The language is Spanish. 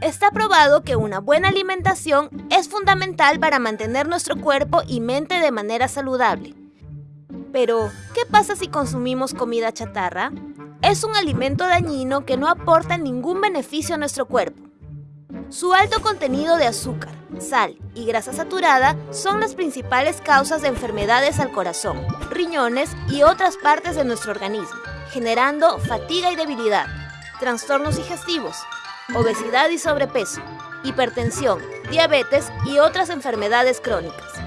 Está probado que una buena alimentación es fundamental para mantener nuestro cuerpo y mente de manera saludable. Pero, ¿qué pasa si consumimos comida chatarra? Es un alimento dañino que no aporta ningún beneficio a nuestro cuerpo. Su alto contenido de azúcar, sal y grasa saturada son las principales causas de enfermedades al corazón, riñones y otras partes de nuestro organismo, generando fatiga y debilidad, trastornos digestivos, obesidad y sobrepeso, hipertensión, diabetes y otras enfermedades crónicas.